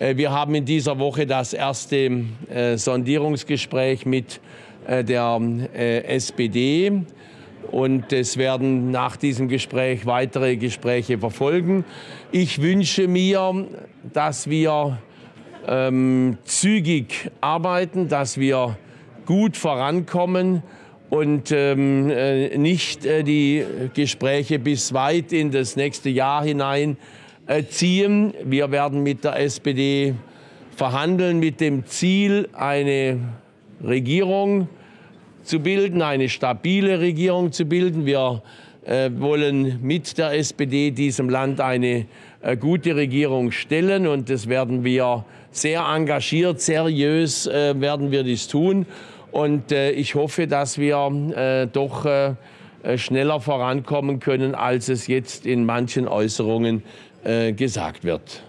Äh, wir haben in dieser Woche das erste äh, Sondierungsgespräch mit äh, der SPD und es werden nach diesem Gespräch weitere Gespräche verfolgen. Ich wünsche mir, dass wir ähm, zügig arbeiten, dass wir gut vorankommen und ähm, nicht äh, die Gespräche bis weit in das nächste Jahr hinein ziehen. Wir werden mit der SPD verhandeln mit dem Ziel, eine Regierung zu bilden, eine stabile Regierung zu bilden. Wir äh, wollen mit der SPD diesem Land eine äh, gute Regierung stellen und das werden wir sehr engagiert, seriös äh, werden wir dies tun. Und ich hoffe, dass wir doch schneller vorankommen können, als es jetzt in manchen Äußerungen äh, gesagt wird.